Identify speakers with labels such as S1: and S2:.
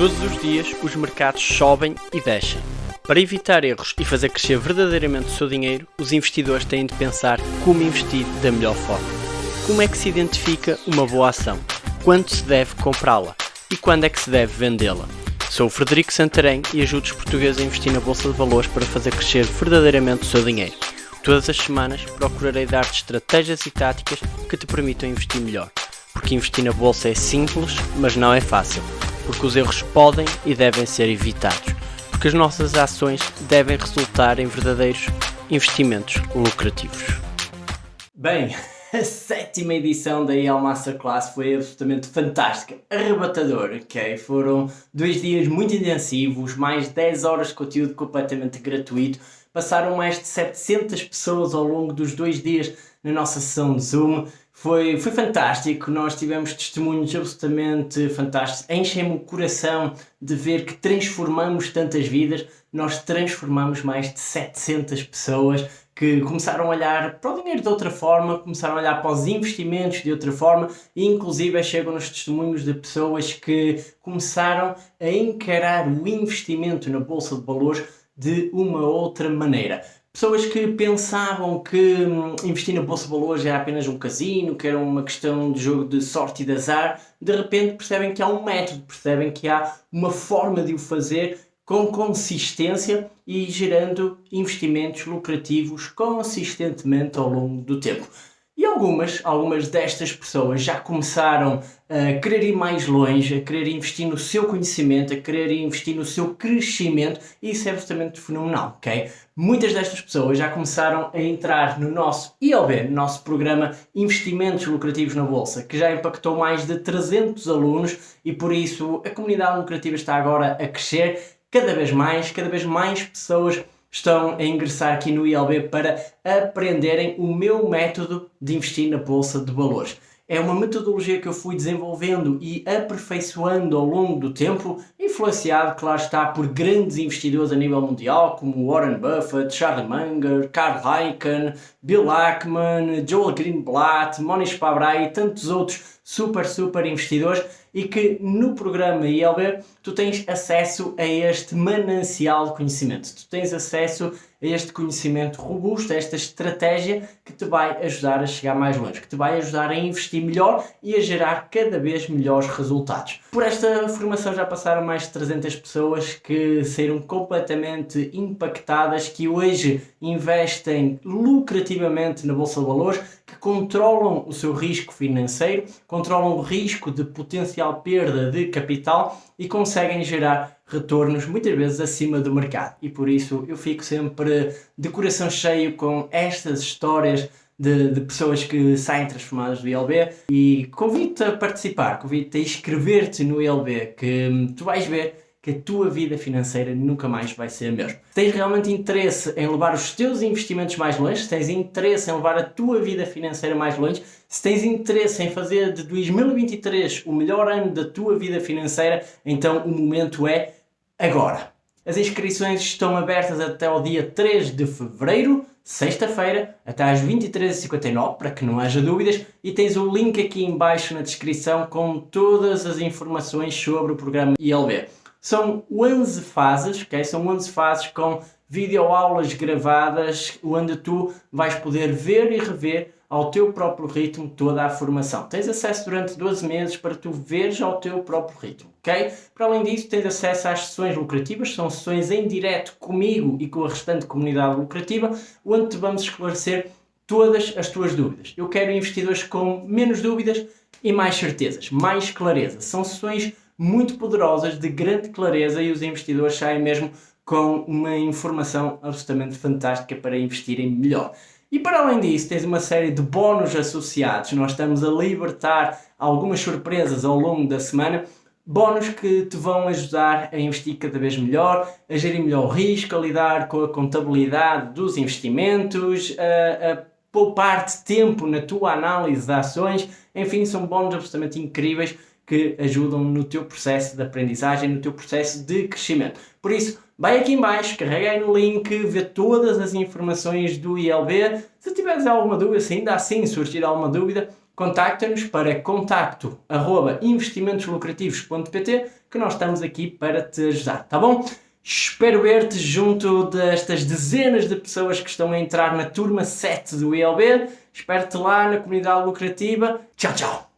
S1: Todos os dias os mercados sobem e descem. Para evitar erros e fazer crescer verdadeiramente o seu dinheiro, os investidores têm de pensar como investir da melhor forma. Como é que se identifica uma boa ação? Quando se deve comprá-la? E quando é que se deve vendê-la? Sou o Frederico Santarém e ajudo os portugueses a investir na Bolsa de Valores para fazer crescer verdadeiramente o seu dinheiro. Todas as semanas procurarei dar-te estratégias e táticas que te permitam investir melhor. Porque investir na Bolsa é simples, mas não é fácil porque os erros podem e devem ser evitados, porque as nossas ações devem resultar em verdadeiros investimentos lucrativos. Bem, a sétima edição da EL Masterclass foi absolutamente fantástica, arrebatadora, ok? Foram dois dias muito intensivos, mais 10 horas de conteúdo completamente gratuito, passaram mais de 700 pessoas ao longo dos dois dias na nossa sessão de Zoom, foi, foi fantástico, nós tivemos testemunhos absolutamente fantásticos. Enchem-me o coração de ver que transformamos tantas vidas. Nós transformamos mais de 700 pessoas que começaram a olhar para o dinheiro de outra forma, começaram a olhar para os investimentos de outra forma e inclusive chegam nos testemunhos de pessoas que começaram a encarar o investimento na Bolsa de Valores de uma outra maneira. Pessoas que pensavam que hum, investir na Bolsa de Valores era apenas um casino, que era uma questão de jogo de sorte e de azar, de repente percebem que há um método, percebem que há uma forma de o fazer com consistência e gerando investimentos lucrativos consistentemente ao longo do tempo. E algumas, algumas destas pessoas já começaram a querer ir mais longe, a querer investir no seu conhecimento, a querer investir no seu crescimento e isso é absolutamente fenomenal, ok? Muitas destas pessoas já começaram a entrar no nosso ILB, no nosso programa Investimentos Lucrativos na Bolsa, que já impactou mais de 300 alunos e por isso a comunidade lucrativa está agora a crescer cada vez mais, cada vez mais pessoas estão a ingressar aqui no ILB para aprenderem o meu método de investir na Bolsa de Valores. É uma metodologia que eu fui desenvolvendo e aperfeiçoando ao longo do tempo, influenciado, claro está, por grandes investidores a nível mundial, como Warren Buffett, Charlie Munger, Carl Icahn, Bill Ackman, Joel Greenblatt, Monish Pabrai e tantos outros super, super investidores e que no programa ILB tu tens acesso a este manancial de conhecimento. Tu tens acesso a este conhecimento robusto, a esta estratégia que te vai ajudar a chegar mais longe, que te vai ajudar a investir melhor e a gerar cada vez melhores resultados. Por esta formação já passaram mais de 300 pessoas que saíram completamente impactadas, que hoje investem lucrativamente na Bolsa de Valores, que controlam o seu risco financeiro, controlam o risco de potencial perda de capital e conseguem gerar retornos muitas vezes acima do mercado. E por isso eu fico sempre de coração cheio com estas histórias de, de, pessoas que saem transformadas do ILB e convido-te a participar, convido-te a inscrever-te no ILB, que tu vais ver que a tua vida financeira nunca mais vai ser a mesma. Se tens realmente interesse em levar os teus investimentos mais longe, se tens interesse em levar a tua vida financeira mais longe, se tens interesse em fazer de 2023 o melhor ano da tua vida financeira, então o momento é agora. As inscrições estão abertas até o dia 3 de Fevereiro, sexta-feira, até às 23h59, para que não haja dúvidas, e tens o link aqui em baixo na descrição com todas as informações sobre o programa ILB. São 11 fases, ok? São 11 fases com videoaulas gravadas onde tu vais poder ver e rever ao teu próprio ritmo toda a formação. Tens acesso durante 12 meses para tu veres ao teu próprio ritmo, ok? Para além disso, tens acesso às sessões lucrativas, são sessões em direto comigo e com a restante comunidade lucrativa, onde te vamos esclarecer todas as tuas dúvidas. Eu quero investidores com menos dúvidas e mais certezas, mais clareza. São sessões muito poderosas, de grande clareza e os investidores saem mesmo com uma informação absolutamente fantástica para investirem melhor. E para além disso, tens uma série de bónus associados. Nós estamos a libertar algumas surpresas ao longo da semana. Bónus que te vão ajudar a investir cada vez melhor, a gerir melhor o risco, a lidar com a contabilidade dos investimentos, a, a poupar-te tempo na tua análise de ações. Enfim, são bónus absolutamente incríveis que ajudam no teu processo de aprendizagem, no teu processo de crescimento. Por isso, vai aqui em baixo, carrega aí no link, vê todas as informações do ILB. Se tiveres alguma dúvida, se ainda assim surgir alguma dúvida, contacta-nos para contacto.investimentoslucrativos.pt que nós estamos aqui para te ajudar, tá bom? Espero ver-te junto destas dezenas de pessoas que estão a entrar na turma 7 do ILB. Espero-te lá na comunidade lucrativa. Tchau, tchau!